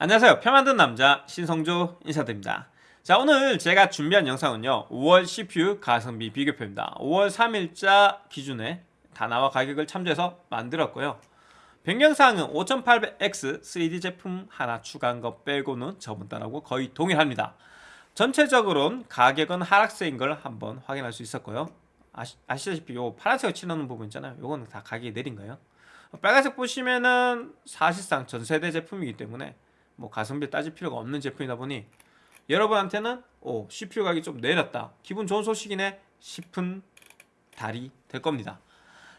안녕하세요. 표 만든 남자 신성조 인사드립니다. 자 오늘 제가 준비한 영상은요. 5월 CPU 가성비 비교표입니다. 5월 3일자 기준에 다 나와 가격을 참조해서 만들었고요. 변경사항은 5800X 3D 제품 하나 추가한 것 빼고는 저번 달하고 거의 동일합니다. 전체적으로는 가격은 하락세인 걸 한번 확인할 수 있었고요. 아시, 아시다시피 요 파란색을 칠하는 부분 있잖아요. 요거는 다 가격이 내린 거예요. 빨간색 보시면은 사실상 전세대 제품이기 때문에 뭐 가성비 따질 필요가 없는 제품이다 보니 여러분한테는 오 CPU 가격이 좀 내렸다. 기분 좋은 소식이네 싶은 달이 될 겁니다.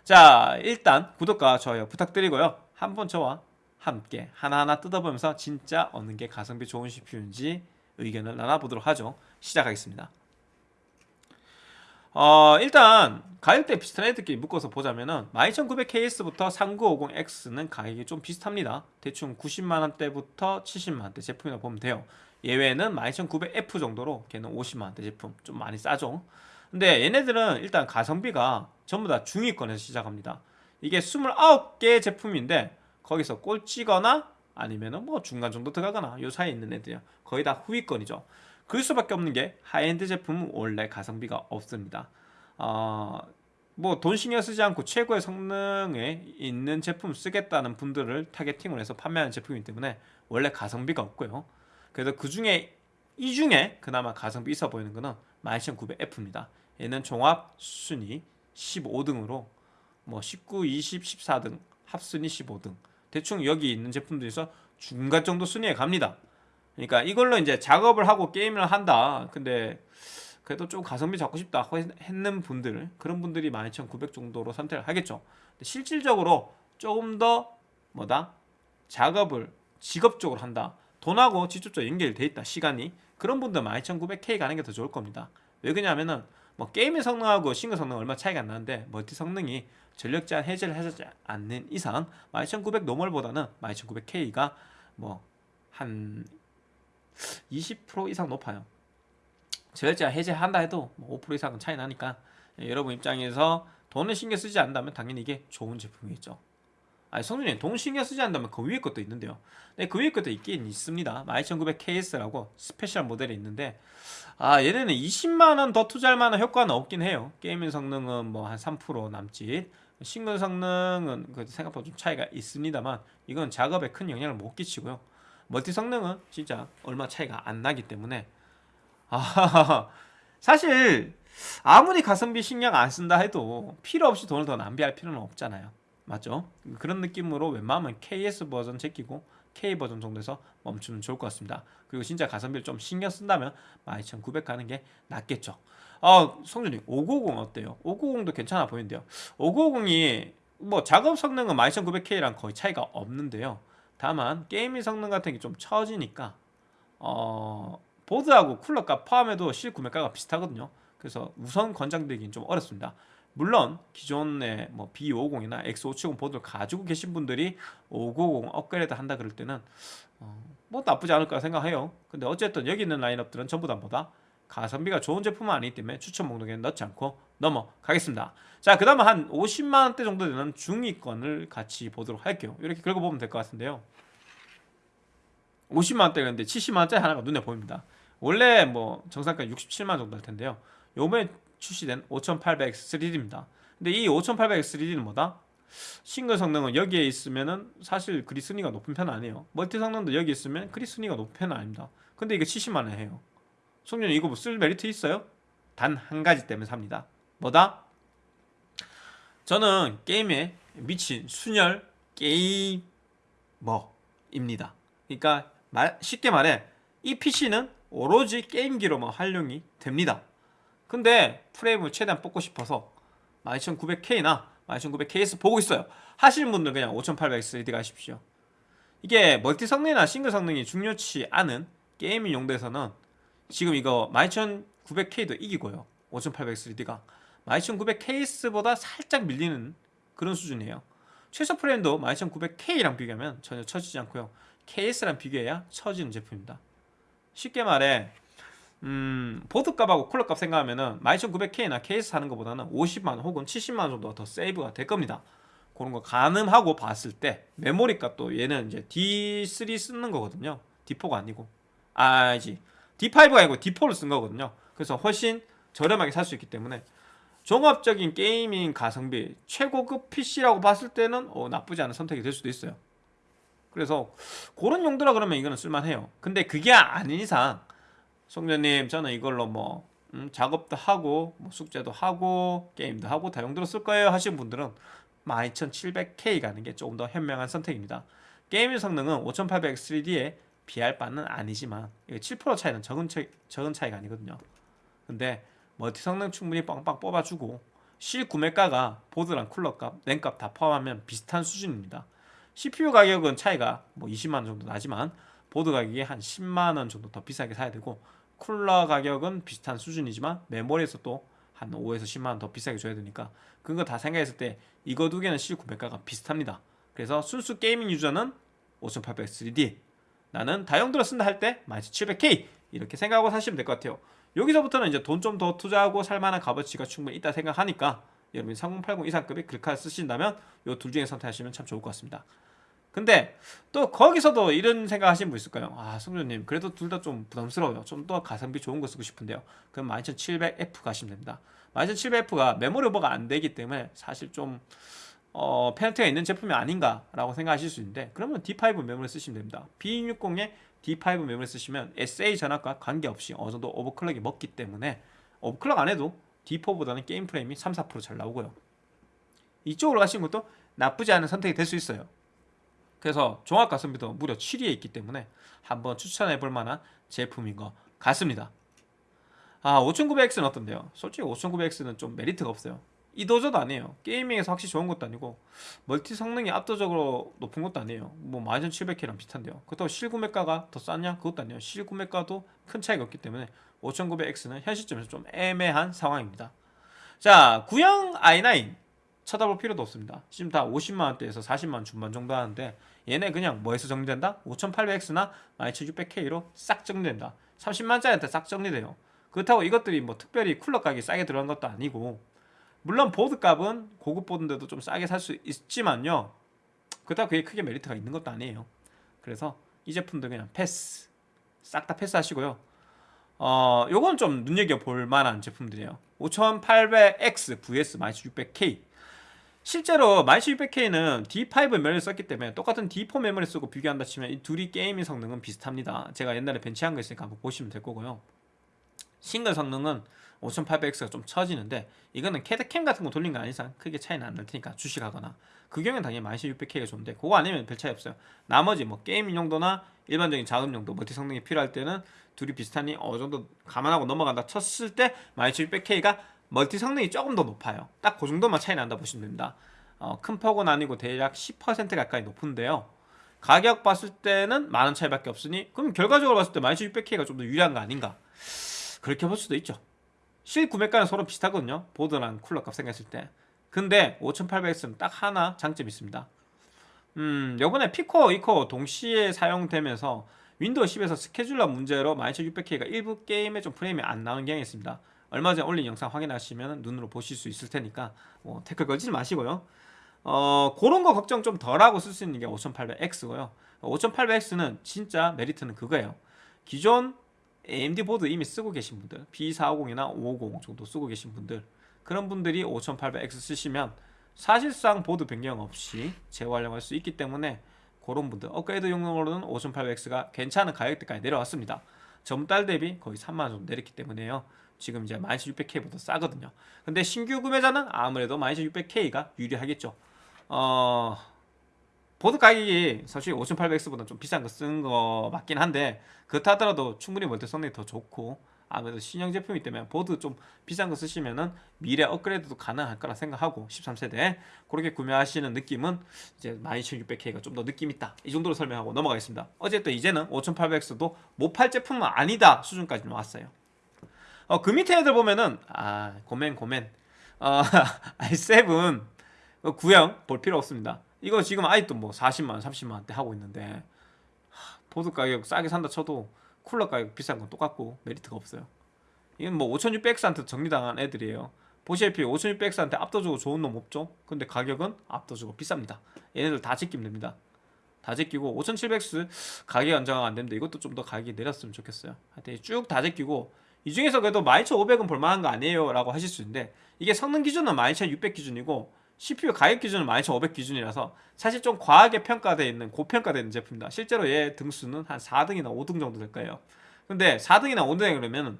자 일단 구독과 좋아요 부탁드리고요. 한번 저와 함께 하나하나 뜯어보면서 진짜 어느 게 가성비 좋은 CPU인지 의견을 나눠보도록 하죠. 시작하겠습니다 어 일단 가격대 비슷한 애들끼리 묶어서 보자면은 12900KS부터 3950X는 가격이 좀 비슷합니다. 대충 90만원대부터 70만원대 제품이라고 보면 돼요. 예외는 12900F 정도로 걔는 50만원대 제품 좀 많이 싸죠. 근데 얘네들은 일단 가성비가 전부 다 중위권에서 시작합니다. 이게 29개 제품인데 거기서 꼴찌거나 아니면은 뭐 중간 정도 들어가거나 요 사이에 있는 애들이요 거의 다 후위권이죠 그럴 수밖에 없는 게 하이엔드 제품은 원래 가성비가 없습니다. 어, 뭐돈 신경 쓰지 않고 최고의 성능에 있는 제품 쓰겠다는 분들을 targeting을 해서 판매하는 제품이기 때문에 원래 가성비가 없고요. 그래서 그 중에 이 중에 그나마 가성비 있어 보이는 거는 12900F입니다. 얘는 종합 순위 15등으로 뭐 19, 20, 14등 합순위 15등 대충 여기 있는 제품들에서 중간 정도 순위에 갑니다. 그러니까 이걸로 이제 작업을 하고 게임을 한다. 근데 그래도 좀 가성비 잡고 싶다 했는 분들 그런 분들이 12,900 정도로 선택을 하겠죠. 실질적으로 조금 더 뭐다 작업을 직업적으로 한다. 돈하고 직접적으로 연결돼 있다. 시간이 그런 분들 12,900K 가는 게 더 좋을 겁니다. 왜 그러냐면은 뭐 게임의 성능하고 싱글 성능 얼마 차이가 안 나는데 멀티 성능이 전력 제한 해제를 하지 않는 이상 12900 노멀보다는 12900K가 뭐 한 20% 이상 높아요. 전력제한 해제한다 해도 5%뭐 이상은 차이 나니까 여러분 입장에서 돈을 신경 쓰지 않는다면 당연히 이게 좋은 제품이겠죠. 아니 성주님 돈 신경 쓰지 않는다면 그 위에 것도 있는데요. 네, 그 위에 것도 있긴 있습니다. 12900KS라고 스페셜 모델이 있는데 아 얘네는 20만원 더 투자할 만한 효과는 없긴 해요. gaming 성능은 뭐 한 3% 남짓 싱글 성능은 그 생각보다 좀 차이가 있습니다만 이건 작업에 큰 영향을 못 끼치고요. 멀티 성능은 진짜 얼마 차이가 안 나기 때문에. 아, 사실 아무리 가성비 신경 안 쓴다 해도 필요 없이 돈을 더 낭비할 필요는 없잖아요. 맞죠? 그런 느낌으로 웬만하면 KS 버전 제끼고 K 버전 정도에서 멈추면 좋을 것 같습니다. 그리고 진짜 가성비를 좀 신경 쓴다면 12900 가는 게 낫겠죠. 어, 성준이 590 어때요? 590도 괜찮아 보이는데요. 590이 뭐 작업 성능은 12900K랑 거의 차이가 없는데요 다만 게이밍 성능 같은 게 좀 처지니까 어, 보드하고 쿨러값 포함해도 실 구매가가 비슷하거든요. 그래서 우선 권장되긴 좀 어렵습니다. 물론 기존의 뭐 B550이나 X570 보드를 가지고 계신 분들이 590 업그레이드 한다 그럴 때는 어, 뭐 나쁘지 않을 까 생각해요. 근데 어쨌든 여기 있는 라인업들은 전부 다 뭐다 가성비가 좋은 제품은 아니기 때문에 추천 목록에 넣지 않고 넘어가겠습니다. 자그 다음은 한 50만원대 정도 되는 중위권을 같이 보도록 할게요. 이렇게 긁어보면 될 것 같은데요. 50만원대였는데 70만원짜리 하나가 눈에 보입니다. 원래 뭐 정상가 67만원 정도 할 텐데요. 요번에 출시된 5800X3D입니다. 근데 이 5800X3D는 뭐다? 싱글 성능은 여기에 있으면은 사실 그리 순위가 높은 편은 아니에요. 멀티 성능도 여기 있으면 그리 순위가 높은 편은 아닙니다. 근데 이게 70만원 해요 송년 이거 뭐쓸 메리트 있어요? 단 한 가지 때문에 삽니다. 뭐다? 저는 게임에 미친 순혈 게이머입니다. 그러니까 말, 쉽게 말해 이 PC는 오로지 게임기로만 활용이 됩니다. 근데 프레임을 최대한 뽑고 싶어서 12900K나 12900KS 보고 있어요. 하시는 분들 그냥 5800XD 가십시오. 이게 멀티 성능이나 싱글 성능이 중요치 않은 gaming 용도에서는 지금 이거 12900K도 이기고요. 5800XD가. 12900KS보다 살짝 밀리는 그런 수준이에요. 최소 프레임도 12900K랑 비교하면 전혀 처지지 않고요. KS랑 비교해야 처지는 제품입니다. 쉽게 말해 음, 보드값하고 쿨러값 생각하면 은 12900K나 KS 사는 것보다는 50만원 혹은 70만원 정도 더 세이브가 될 겁니다. 그런 거 가늠하고 봤을 때 메모리 값도 얘는 이제 D3 쓰는 거거든요. D4가 아니고. 아지 D5가 아니고 D4를 쓴 거거든요. 그래서 훨씬 저렴하게 살 수 있기 때문에 종합적인 게이밍 가성비 최고급 PC라고 봤을 때는 어, 나쁘지 않은 선택이 될 수도 있어요. 그래서 그런 용도라 그러면 이거는 쓸만해요. 근데 그게 아닌 이상 송년님 저는 이걸로 뭐 음, 작업도 하고 뭐 숙제도 하고 게임도 하고 다 용도로 쓸 거예요 하시는 분들은 12700K 가는 게 조금 더 현명한 선택입니다. 게임의 성능은 5800 3D에 비할 바는 아니지만 이거 7% 차이는 적은, 차, 적은 차이가 아니거든요. 근데 멀티 성능 충분히 빵빵 뽑아주고 실 구매가가 보드랑 쿨러값, 램값 다 포함하면 비슷한 수준입니다. CPU 가격은 차이가 뭐 20만원 정도 나지만 보드 가격이 한 10만원 정도 더 비싸게 사야 되고 쿨러 가격은 비슷한 수준이지만 메모리에서 또 한 5에서 10만원 더 비싸게 줘야 되니까 그거 다 생각했을 때 이거 두 개는 실 구매가가 비슷합니다. 그래서 순수 게이밍 유저는 5800 3D 나는 다용도로 쓴다 할때 12700K 이렇게 생각하고 사시면 될 것 같아요. 여기서부터는 이제 돈 좀 더 투자하고 살만한 값어치가 충분히 있다 생각하니까 여러분이 3080 이상급의 글카를 쓰신다면 이 둘 중에 선택하시면 참 좋을 것 같습니다. 근데 또 거기서도 이런 생각 하시는 분 있을까요? 아 승조님 그래도 둘 다 좀 부담스러워요. 좀 더 가성비 좋은 거 쓰고 싶은데요. 그럼 12700F 가시면 됩니다. 12700F가 메모리 오버가 안 되기 때문에 사실 좀 어, 페널티가 있는 제품이 아닌가라고 생각하실 수 있는데 그러면 D5 메모리 쓰시면 됩니다. B260에 D5 메모리 쓰시면 SA 전압과 관계없이 어느 정도 overclock이 먹기 때문에 overclock 안 해도 D4보다는 게임 프레임이 3, 4%잘 나오고요. 이쪽으로 가시는 것도 나쁘지 않은 선택이 될 수 있어요. 그래서 종합 가성비도 무려 7위에 있기 때문에 한번 추천해 볼 만한 제품인 것 같습니다. 아 5900X는 어떤데요? 솔직히 5900X는 좀 메리트가 없어요. 이도저도 아니에요. 게이밍에서 확실히 좋은 것도 아니고 멀티 성능이 압도적으로 높은 것도 아니에요. 뭐 12700K랑 비슷한데요. 그렇다고 실구매가가 더 쌌냐? 그것도 아니에요. 실구매가도 큰 차이가 없기 때문에 5900X는 현 시점에서 좀 애매한 상황입니다. 자, 구형 i9 쳐다볼 필요도 없습니다. 지금 다 50만원대에서 40만원 중반 정도 하는데 얘네 그냥 뭐에서 정리된다? 5800X나 12600K로 싹 정리된다. 30만짜리한테 싹 정리돼요. 그렇다고 이것들이 뭐 특별히 쿨러 가격이 싸게 들어간 것도 아니고 물론 보드 값은 고급 보드인데도 좀 싸게 살 수 있지만요. 그렇다고 그게 크게 메리트가 있는 것도 아니에요. 그래서 이 제품도 그냥 패스 싹 다 패스하시고요. 어, 요건 좀 눈여겨볼 만한 제품들이에요. 5800X vs 12600K 실제로 12600K는 D5 메모리를 썼기 때문에 똑같은 D4 메모리 쓰고 비교한다 치면 이 둘이 gaming 성능은 비슷합니다. 제가 옛날에 벤치한 거 있으니까 한번 보시면 될 거고요. 싱글 성능은 5800X가 좀 처지는데 이거는 CAD CAM 같은 거 돌린 거 아닌 이상 크게 차이는 안 날 테니까 주식하거나. 그 경우는 당연히 12600K가 좋은데 그거 아니면 별 차이 없어요. 나머지 뭐 게임 용도나 일반적인 작업 용도 멀티 성능이 필요할 때는 둘이 비슷하니 어느 정도 감안하고 넘어간다 쳤을 때 12600K가 멀티 성능이 조금 더 높아요. 딱 그 정도만 차이 난다 보시면 됩니다. 어, 큰 폭은 아니고 대략 10% 가까이 높은데요. 가격 봤을 때는 만 원 차이밖에 없으니 그럼 결과적으로 봤을 때 12600K가 좀 더 유리한 거 아닌가? 그렇게 볼 수도 있죠 실 구매가는 서로 비슷하거든요. 보드랑 쿨러 값 생각했을 때. 근데 5800X는 딱 하나 장점이 있습니다. 음 요번에 P코어 E코어 동시에 사용되면서 Windows 10에서 scheduler 문제로 12600K가 일부 게임에 좀 프레임이 안 나오는 경향이 있습니다. 얼마 전에 올린 영상 확인하시면 눈으로 보실 수 있을 테니까 뭐 태클 걸지 마시고요. 어 그런 거 걱정 좀 덜하고 쓸 수 있는 게 5800X고요. 5800X는 진짜 메리트는 그거예요. 기존 AMD 보드 이미 쓰고 계신 분들 B450이나 550 정도 쓰고 계신 분들 그런 분들이 5800X 쓰시면 사실상 보드 변경 없이 재활용할 수 있기 때문에 그런 분들 업그레이드 용도로는 5800X가 괜찮은 가격대까지 내려왔습니다. 전달 대비 거의 3만원 정도 내렸기 때문에요. 지금 이제 12600K보다 싸거든요. 근데 신규 구매자는 아무래도 12600K가 유리하겠죠. 어... 보드 가격이 사실 5800X보다 좀 비싼 거 쓴 거 맞긴 한데 그렇다 하더라도 충분히 멀티 성능이 더 좋고 아무래도 신형 제품이기 때문에 보드 좀 비싼 거 쓰시면은 미래 업그레이드도 가능할 거라 생각하고 13세대 그렇게 구매하시는 느낌은 이제 12600K가 좀 더 느낌 있다. 이 정도로 설명하고 넘어가겠습니다. 어쨌든 이제는 5800X도 못 팔 제품은 아니다 수준까지 나왔어요. 어, 그 밑에 애들 보면은 아 고멘 고멘. 어, i7 구형 볼 필요 없습니다 이거 지금 아직도 뭐 40만원 30만원대 하고 있는데 보드 가격 싸게 산다 쳐도 쿨러 가격 비싼 건 똑같고 메리트가 없어요. 이건 뭐 5600X한테 정리당한 애들이에요. 보시다시피 5600X한테 압도적으로 좋은 놈 없죠? 근데 가격은 압도적으로 비쌉니다. 얘네들 다 지키면 됩니다. 다 제끼고 5700X 가격 안정화가 안 됩니다. 이것도 좀 더 가격이 내렸으면 좋겠어요. 하여튼 쭉 다 제끼고 이 중에서 그래도 12500은 볼만한 거 아니에요 라고 하실 수 있는데 이게 성능 기준은 12600 기준이고 CPU 가격 기준은 12500 기준이라서 사실 좀 과하게 평가되어 있는 고평가되어 있는 제품이다. 실제로 얘 등수는 한 4등이나 5등 정도 될 거예요. 근데 4등이나 5등에 그러면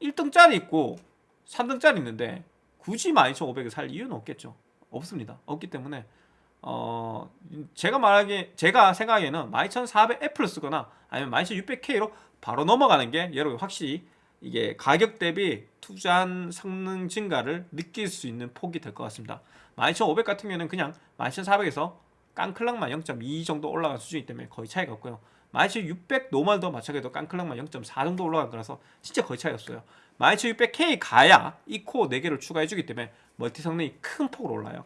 1등짜리 있고 3등짜리 있는데 굳이 12500을 살 이유는 없겠죠. 없습니다. 없기 때문에 어 제가 말하기 제가 생각에는 12400F를 쓰거나 아니면 12600K로 바로 넘어가는 게 여러분 확실히 이게 가격 대비 투자한 성능 증가를 느낄 수 있는 폭이 될 것 같습니다. 12500 같은 경우에는 그냥 12400에서 깡clock만 0.2 정도 올라간 수준이기 때문에 거의 차이가 없고요. 12600 normal도 마찬가지로 깡clock만 0.4 정도 올라간 거라서 진짜 거의 차이 없어요. 12600K 가야 이 코어 4개를 추가해주기 때문에 멀티 성능이 큰 폭으로 올라요.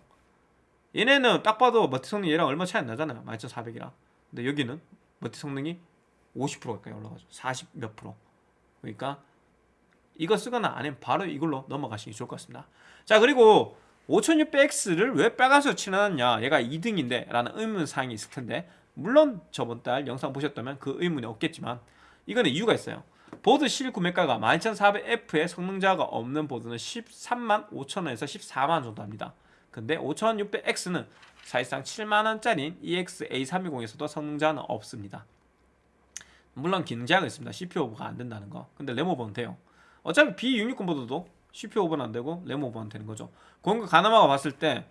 얘네는 딱 봐도 멀티 성능이 얘랑 얼마 차이 안 나잖아요. 12400이랑. 근데 여기는 멀티 성능이 50% 가까이 올라가죠. 40 몇 프로. 그러니까 이거 쓰거나 아니면 바로 이걸로 넘어가시기 좋을 것 같습니다. 자 그리고 5600X를 왜 빨간색으로 칠해놨냐 얘가 2등인데 라는 의문사항이 있을 텐데 물론 저번 달 영상 보셨다면 그 의문이 없겠지만 이거는 이유가 있어요. 보드 실 구매가가 12400F의 성능 저하가 없는 보드는 13만 5천원에서 14만원 정도 합니다. 근데 5600X는 사실상 7만원짜리인 EX-A320에서도 성능자는 없습니다. 물론 기능 제한이 있습니다. CPU 오버가 안 된다는 거. 근데 램 오버는 돼요. 어차피 B660 보드도 CPU 오버는 안 되고 램 오버는 되는 거죠. 거 가늠하고 봤을 때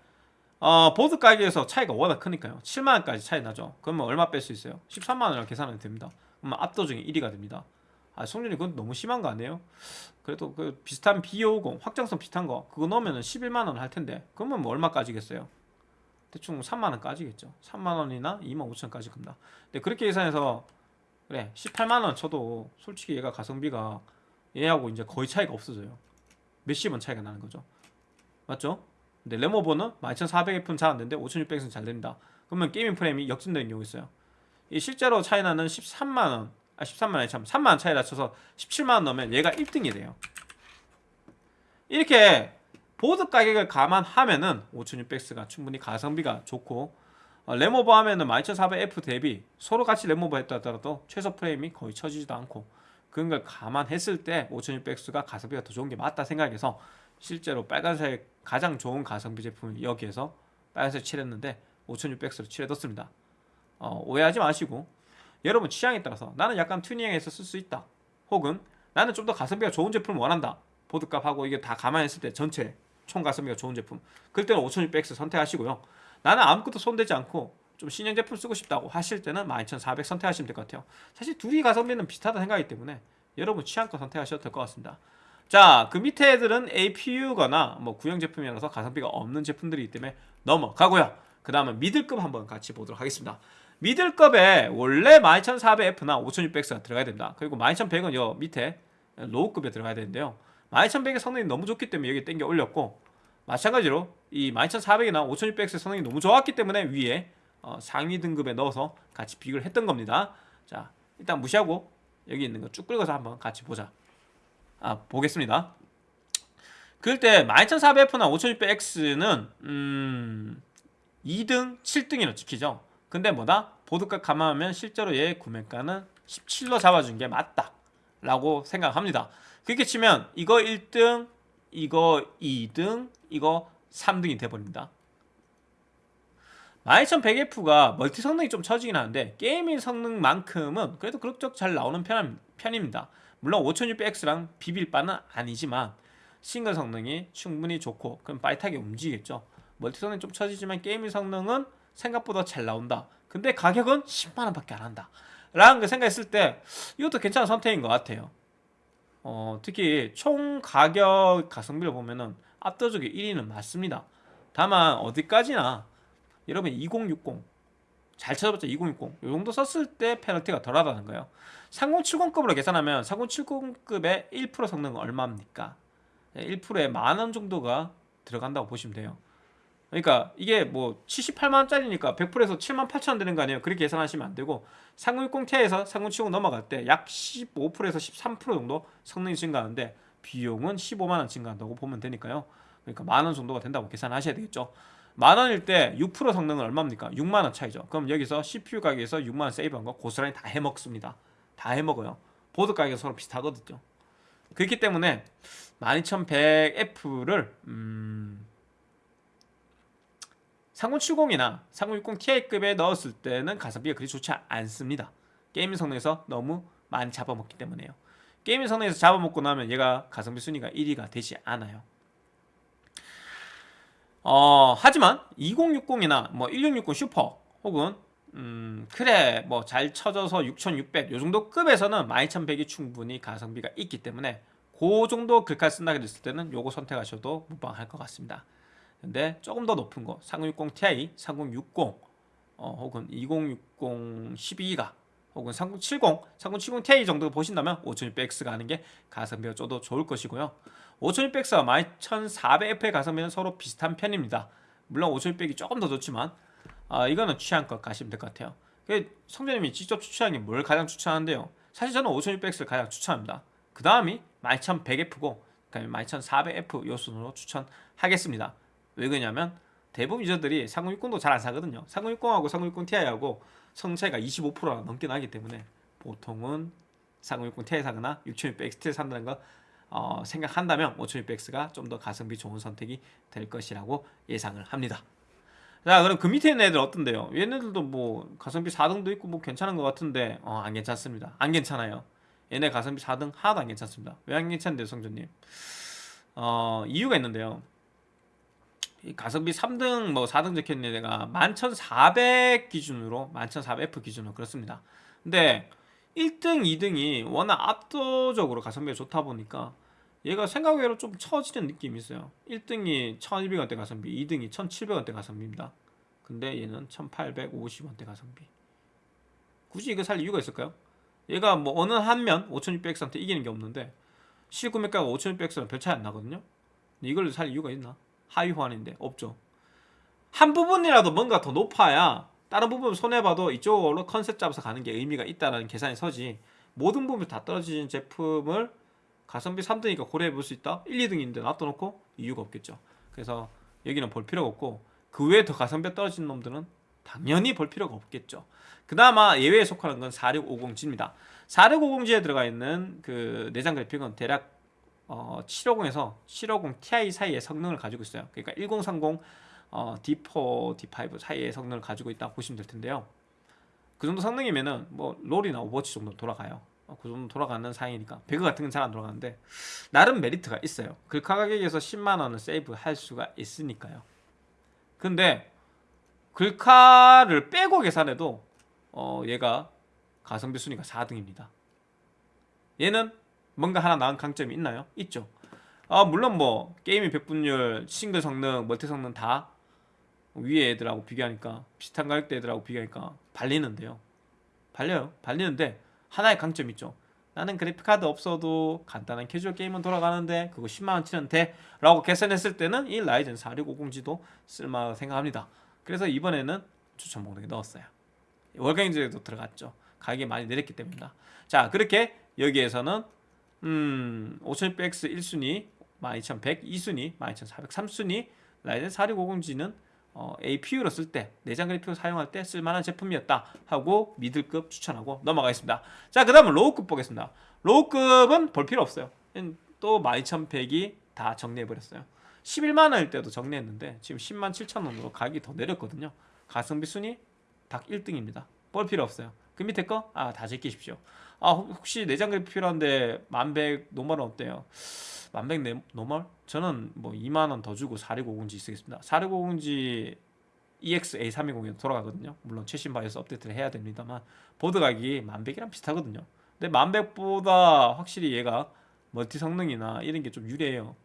어, 보드 가격에서 차이가 워낙 크니까요. 7만원까지 차이 나죠. 그러면 얼마 뺄 수 있어요? 13만원이라고 계산하면 됩니다. 그러면 압도적인 1위가 됩니다. 아, 성준이 그건 너무 심한 거 아니에요? 그래도 그 비슷한 B50 확장성 비슷한 거 그거 넣으면 11만원 할 텐데 그러면 뭐 얼마까지겠어요? 대충 3만원 까지겠죠. 3만원이나 2만 5천까지 겁니다. 근데 그렇게 계산해서 그래 18만원 쳐도 솔직히 얘가 가성비가 얘하고 이제 거의 차이가 없어져요. 몇십 원 차이가 나는 거죠. 맞죠? 근데 레모버는 12400F는 잘 안되는데 5600F는 잘 됩니다. 그러면 게이밍 프레임이 역전되는 경우 있어요. 이 실제로 차이 나는 13만원 아 13만원이 참 3만원 차이 낮춰서 17만원 넣으면 얘가 1등이 돼요. 이렇게 보드 가격을 감안하면은 5600X가 충분히 가성비가 좋고 어, 램오버 하면은 12400F 대비 서로 같이 램오버 했다 하더라도 최소 프레임이 거의 처지지도 않고 그런 걸 감안했을 때 5600X가 가성비가 더 좋은 게 맞다 생각해서 실제로 빨간색 가장 좋은 가성비 제품을 여기에서 빨간색 칠했는데 5600X로 칠해뒀습니다. 어, 오해하지 마시고 여러분 취향에 따라서 나는 약간 튜닝해서 쓸 수 있다. 혹은 나는 좀 더 가성비가 좋은 제품을 원한다. 보드값하고 이게 다 감안했을 때 전체 총 가성비가 좋은 제품. 그럴 때는 5600X 선택하시고요. 나는 아무것도 손대지 않고 좀 신형 제품 쓰고 싶다고 하실 때는 12400 선택하시면 될 것 같아요. 사실 둘이 가성비는 비슷하다 생각이기 때문에 여러분 취향껏 선택하셔도 될 것 같습니다. 자, 그 밑에 애들은 APU거나 뭐 구형 제품이라서 가성비가 없는 제품들이기 때문에 넘어가고요. 그 다음은 미들급 한번 같이 보도록 하겠습니다. 미들급에 원래 12400F나 5600X가 들어가야 됩니다. 그리고 12100은 요 밑에 로우급에 들어가야 되는데요. 12100의 성능이 너무 좋기 때문에 여기 땡겨 올렸고 마찬가지로 이 12400이나 5600X의 성능이 너무 좋았기 때문에 위에 어, 상위 등급에 넣어서 같이 비교를 했던 겁니다. 자, 일단 무시하고 여기 있는 거 쭉 긁어서 한번 같이 보자. 아, 보겠습니다. 그럴 때 12400F나 5600X는 음, 2등, 7등이라 찍히죠. 근데 뭐다? 보드값 감안하면 실제로 얘 구매가는 17로 잡아준 게 맞다. 라고 생각합니다. 그렇게 치면 이거 1등, 이거 2등, 이거 3등이 돼버립니다. 12100F가 멀티 성능이 좀 처지긴 하는데 게이밍 성능만큼은 그래도 그럭저럭 잘 나오는 편, 편입니다. 물론 5600X랑 비빌 바는 아니지만 싱글 성능이 충분히 좋고 그럼 빠릿하게 움직이겠죠. 멀티 성능이 좀 처지지만 gaming 성능은 생각보다 잘 나온다. 근데 가격은 10만원 밖에 안 한다. 라는 거 생각했을 때 이것도 괜찮은 선택인 것 같아요. 어, 특히 총 가격 가성비를 보면은 압도적인 1위는 맞습니다. 다만 어디까지나 여러분 2060 잘 찾아봤자 2060 이 정도 썼을 때 페널티가 덜하다는 거예요. 3070급으로 계산하면 3070급의 1% 성능은 얼마입니까? 1%에 만원 정도가 들어간다고 보시면 돼요. 그러니까 이게 뭐 78만원짜리니까 100%에서 7만 8천원 되는 거 아니에요? 그렇게 계산하시면 안 되고 3060ti에서 3070 넘어갈 때 약 15%에서 13% 정도 성능이 증가하는데 비용은 15만원 증가한다고 보면 되니까요. 그러니까 만원 정도가 된다고 계산하셔야 되겠죠. 만 원일 때 6% 성능은 얼마입니까? 6만 원 차이죠. 그럼 여기서 CPU 가격에서 6만 원 세이브한 거 고스란히 다 해먹습니다. 다 해먹어요. 보드 가격은 서로 비슷하거든요. 그렇기 때문에 12100F를 음... 3070이나 3060 Ti급에 넣었을 때는 가성비가 그리 좋지 않습니다. 게임 성능에서 너무 많이 잡아먹기 때문에요. 게임 성능에서 잡아먹고 나면 얘가 가성비 순위가 1위가 되지 않아요. 어, 하지만 2060이나 뭐 1660 슈퍼 혹은 음, 그래 뭐 잘 쳐져서 6600 요 정도 급에서는 12100이 충분히 가성비가 있기 때문에 그 정도 글카 쓴다 그랬을 때는 요거 선택하셔도 무방할 것 같습니다. 근데 조금 더 높은 거 3060 Ti, 3060 어, 혹은 2060 12기가 혹은 3070, 3070 Ti 정도 보신다면 5600X가 하는 게 가성비가 좀더 좋을 것이고요. 5600X와 11400F의 가성비는 서로 비슷한 편입니다. 물론 5600이 조금 더 좋지만 아, 이거는 취향껏 가시면 될 것 같아요. 그 성재님이 직접 추천한 게 뭘 가장 추천하는데요? 사실 저는 5600X를 가장 추천합니다. 그 다음이 12100F고 그다음에 12400F 요 순으로 추천하겠습니다. 왜 그러냐면 대부분 유저들이 3060도 잘 안 사거든요. 3060하고 3060 Ti하고 성능 차이가 25%가 넘게 나기 때문에 보통은 3060 Ti 사거나 6600 XT를 산다는 거 어, 생각한다면 5600X가 좀 더 가성비 좋은 선택이 될 것이라고 예상을 합니다. 자 그럼 그 밑에 있는 애들 어떤데요? 얘네들도 뭐 가성비 4등도 있고 뭐 괜찮은 것 같은데 어, 안 괜찮습니다. 안 괜찮아요. 얘네 가성비 4등 하나도 안 괜찮습니다. 왜 안 괜찮은데요 성조님? 어, 이유가 있는데요. 이 가성비 3등 뭐 4등 적혀있는 애가 11,400 기준으로 11,400F 기준으로 그렇습니다. 근데 1등, 2등이 워낙 압도적으로 가성비가 좋다 보니까 얘가 생각외로 좀 처지는 느낌이 있어요. 1등이 1200원대 가성비 2등이 1700원대 가성비입니다. 근데 얘는 1850원대 가성비. 굳이 이거 살 이유가 있을까요? 얘가 뭐 어느 한면 5600X한테 이기는 게 없는데 실구매가가 5600X랑 별 차이 안 나거든요. 이걸 살 이유가 있나? 하위 호환인데 없죠. 한 부분이라도 뭔가 더 높아야 다른 부분 손해봐도 이쪽으로 컨셉 잡아서 가는 게 의미가 있다는 계산이 서지 모든 부분이 다 떨어지는 제품을 가성비 3등이니까 고려해 볼 수 있다? 1, 2등인데 놔둬놓고 이유가 없겠죠. 그래서 여기는 볼 필요가 없고 그 외에 더 가성비 떨어진 놈들은 당연히 볼 필요가 없겠죠. 그나마 예외에 속하는 건 4650G입니다. 4650G에 들어가 있는 그 내장 그래픽은 대략 어, 750에서 750 Ti 사이의 성능을 가지고 있어요. 그러니까 1030 어, D4, D5 사이의 성능을 가지고 있다고 보시면 될 텐데요. 그 정도 성능이면은 뭐 롤이나 오버워치 정도 돌아가요. 어, 그 정도 돌아가는 사이니까 배그 같은 건 잘 안 돌아가는데 나름 메리트가 있어요. 글카 가격에서 10만 원을 세이브 할 수가 있으니까요. 근데 글카를 빼고 계산해도 어, 얘가 가성비 순위가 4등입니다. 얘는 뭔가 하나 나은 강점이 있나요? 있죠. 아 물론 뭐 게임의 백분율, 싱글 성능, 멀티 성능 다 위에 애들하고 비교하니까 비슷한 가격대 애들하고 비교하니까 발리는데요. 발려요. 발리는데 하나의 강점이 있죠. 나는 그래픽카드 없어도 간단한 캐주얼 게임은 돌아가는데 그거 10만원 치면 돼? 라고 계산했을 때는 이 라이젠 4650G도 쓸만하다고 생각합니다. 그래서 이번에는 추천 목록에 넣었어요. 월 견적에도 들어갔죠. 가격이 많이 내렸기 때문이다. 자 그렇게 여기에서는 음 5600X 1순위 12100 2순위 12400 3순위 라이젠 4650G는 어, APU로 쓸 때 내장 그래픽을 사용할 때 쓸만한 제품이었다 하고 middle급 추천하고 넘어가겠습니다. 자 그 다음은 low급 보겠습니다. low급은 볼 필요 없어요. 또 12100이 다 정리해버렸어요. 11만 원일 때도 정리했는데 지금 10만 7천 원으로 가격이 더 내렸거든요. 가성비 순위 딱 1등입니다. 볼 필요 없어요 그 밑에 거? 아 다 제끼십시오 아 혹시 내장 그래픽 필요한데 1100 normal은 어때요? 만백 네, normal? 저는 뭐 2만원 더 주고 4650G 쓰겠습니다 4650G EX A320에 돌아가거든요 물론 최신 바이오스 업데이트를 해야 됩니다만 보드 가격이 만백이랑 비슷하거든요 근데 만백보다 확실히 얘가 멀티 성능이나 이런 게 좀 유리해요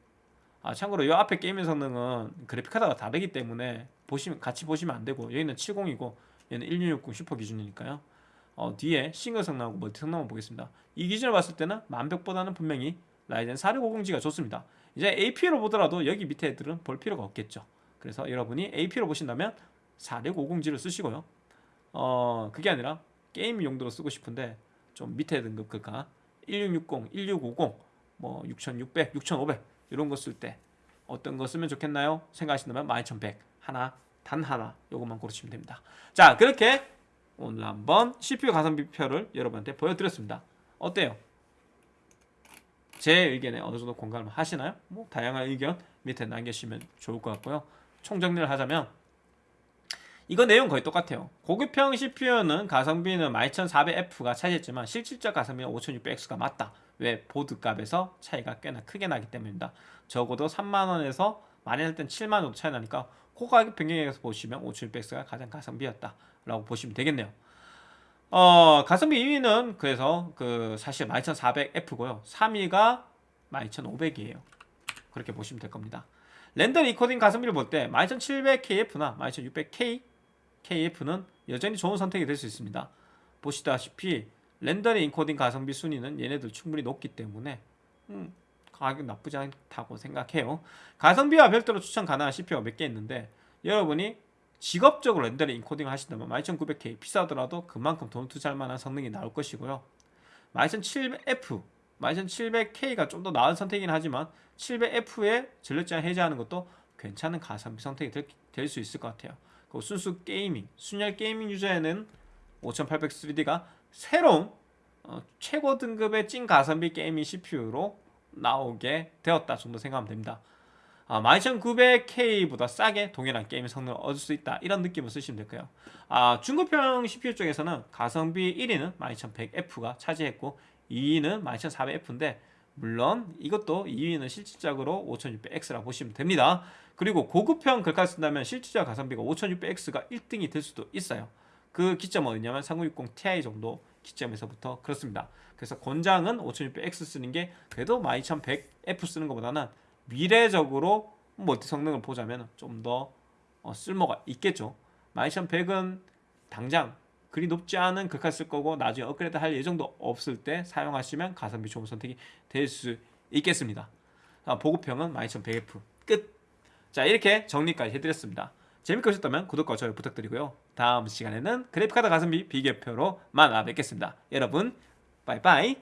아 참고로 이 앞에 게임의 성능은 그래픽카드가 다르기 때문에 보시면 같이 보시면 안 되고 여기는 70이고 얘는 1660 슈퍼 기준이니까요 어, 뒤에 싱글 성능하고 멀티 성능만 보겠습니다 이 기준을 봤을 때는 만백보다는 분명히 라이젠 4650G가 좋습니다 이제 APU로 보더라도 여기 밑에 애들은 볼 필요가 없겠죠 그래서 여러분이 APU로 보신다면 4650G를 쓰시고요 어 그게 아니라 게임 용도로 쓰고 싶은데 좀 밑에 등급 글카 1660, 1650, 뭐 6600, 6500 이런 거 쓸 때 어떤 거 쓰면 좋겠나요? 생각하신다면 12100 하나 단 하나 요것만 고르시면 됩니다. 자 그렇게 오늘 한번 CPU 가성비표를 여러분한테 보여드렸습니다. 어때요? 제 의견에 어느 정도 공감을 하시나요? 뭐 다양한 의견 밑에 남겨주시면 좋을 것 같고요. 총정리를 하자면 이거 내용 거의 똑같아요. 고급형 CPU는 가성비는 12400F가 차지했지만 실질적 가성비는 5600X가 맞다. 왜? 보드 값에서 차이가 꽤나 크게 나기 때문입니다. 적어도 3만원에서 많이 할 땐 7만원 정도 차이 나니까 그 가격 반영해서 보시면 5600X가 가장 가성비였다. 라고 보시면 되겠네요. 어, 가성비 2위는 그래서 그 사실 12400F고요. 3위가 12500이에요. 그렇게 보시면 될 겁니다. 렌더링 인코딩 가성비를 볼 때 12700KF나 12600K KF는 여전히 좋은 선택이 될 수 있습니다. 보시다시피 렌더링 인코딩 가성비 순위는 얘네들 충분히 높기 때문에 음, 가격 나쁘지 않다고 생각해요. 가성비와 별도로 추천 가능한 CPU가 몇 개 있는데 여러분이 직업적으로 렌더링 인코딩을 하신다면 12900K 비싸더라도 그만큼 돈 투자할 만한 성능이 나올 것이고요. 12700F, 12700K가 좀 더 나은 선택이긴 하지만 700F에 전력 제한 해제하는 것도 괜찮은 가성비 선택이 될 수 있을 것 같아요. 그 순수 gaming, 순혈 gaming 유저에는 5800 3D가 새로운 어, 최고 등급의 찐 가성비 게이밍 CPU로 나오게 되었다 정도 생각하면 됩니다. 아, 12900K보다 싸게 동일한 게임 성능을 얻을 수 있다 이런 느낌을 쓰시면 될 거예요. 아, 중급형 CPU 쪽에서는 가성비 1위는 12100F가 차지했고 2위는 12400F인데 물론 이것도 2위는 실질적으로 5600X라고 보시면 됩니다. 그리고 고급형 글카 쓴다면 실질적 가성비가 5600X가 1등이 될 수도 있어요. 그 기점은 어디냐면 3060 Ti 정도 기점에서부터 그렇습니다. 그래서 권장은 5600X 쓰는 게 그래도 12100F 쓰는 것보다는 미래적으로 멀티 성능을 보자면 좀더 어, 쓸모가 있겠죠. 12100은 당장 그리 높지 않은 글카 쓸 거고 나중에 업그레이드 할 예정도 없을 때 사용하시면 가성비 좋은 선택이 될 수 있겠습니다. 아, 보급형은 12100F 끝. 자 이렇게 정리까지 해드렸습니다. 재밌게 보셨다면 구독과 좋아요 부탁드리고요. 다음 시간에는 그래픽카드 가성비 비교표로 만나 뵙겠습니다. 여러분 빠이빠이